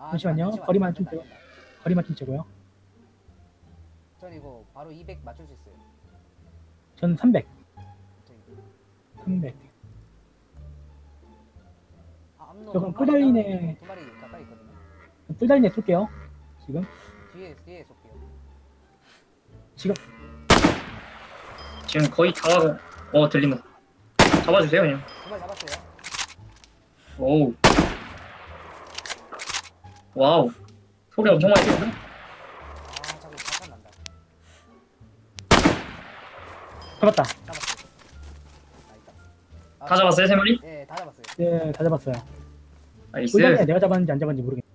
아, 잠시만요. 거리만 안좀 된다. 거리만 좀 재고요. 전 이거 바로 200 맞출 수 있어요. 전 300. 저기. 300. 아, 암로 저건 두 마리. 두 가까이 있거든요. 뜰달리네 쏠게요. 지금. 뒤에 뒤에 쏠게요. 지금. 지금 거의 다 와가 어 들린다 잡아주세요 그냥 두 마리 잡았어요. 오우 와우 소리 엄청 많이 아, 잠깐 난다. 잡았다. 아, 있다. 아, 다 잡았어요 세 마리? 예, 다 잡았어요. 네, 다 잡았어요. nice 내가 잡았는지 안 잡았는지 모르겠네.